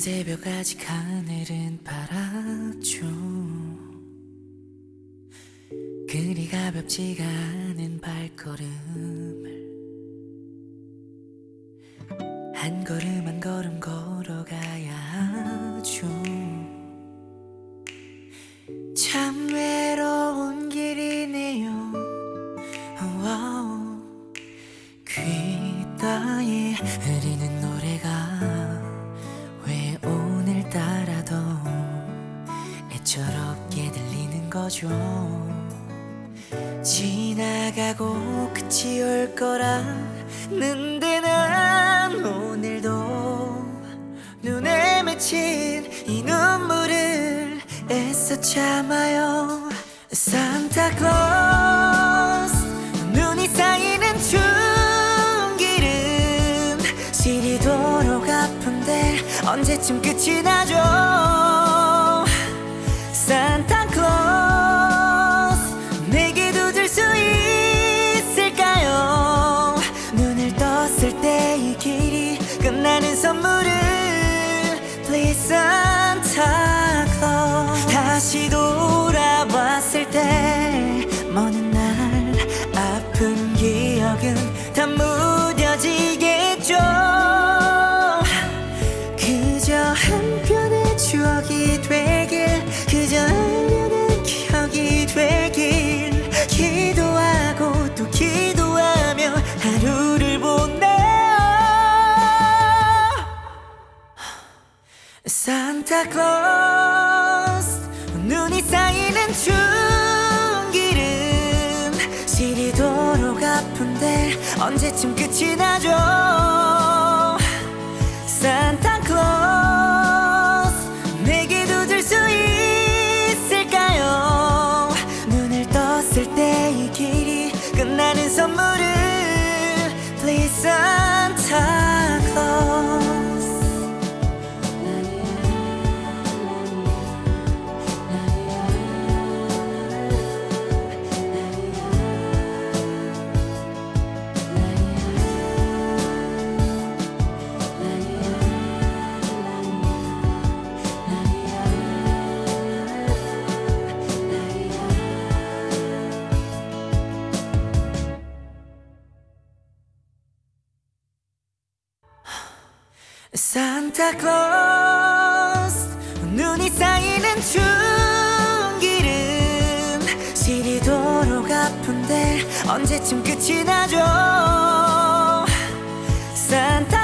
새벽 아직 하늘은 파랗죠. 그리 가볍지가 않은 발걸음을 한 걸음 한 걸음 걸어가야 하죠. 참 외로운 길이네요. 귀 따에 흐리는 거죠. 지나가고 끝이 올 거라는데 난 오늘도 눈에 맺힌 이 눈물을 애써 참아요. 산타클로스 눈이 쌓이는 중길은 시리도록 아픈데 언제쯤 끝이 나죠 떴을 때 이 길이 끝나는 선물을 Please Santa Claus 다시 돌아왔을 때 먼 날 아픈 기억은 다 무뎌지겠죠. 그저 한 편의 추억이 되 산타클로스. 눈이 쌓이는 중길은 시리도록 아픈데 언제쯤 끝이 나죠? 산타클로스 내게도 줄 수 있을까요? 눈을 떴을 때 이 길이 끝나는 선물을 Please Santa Claus 눈이 쌓이는 중기름. 시리도록 아픈데 언제쯤 끝이 나죠? Santa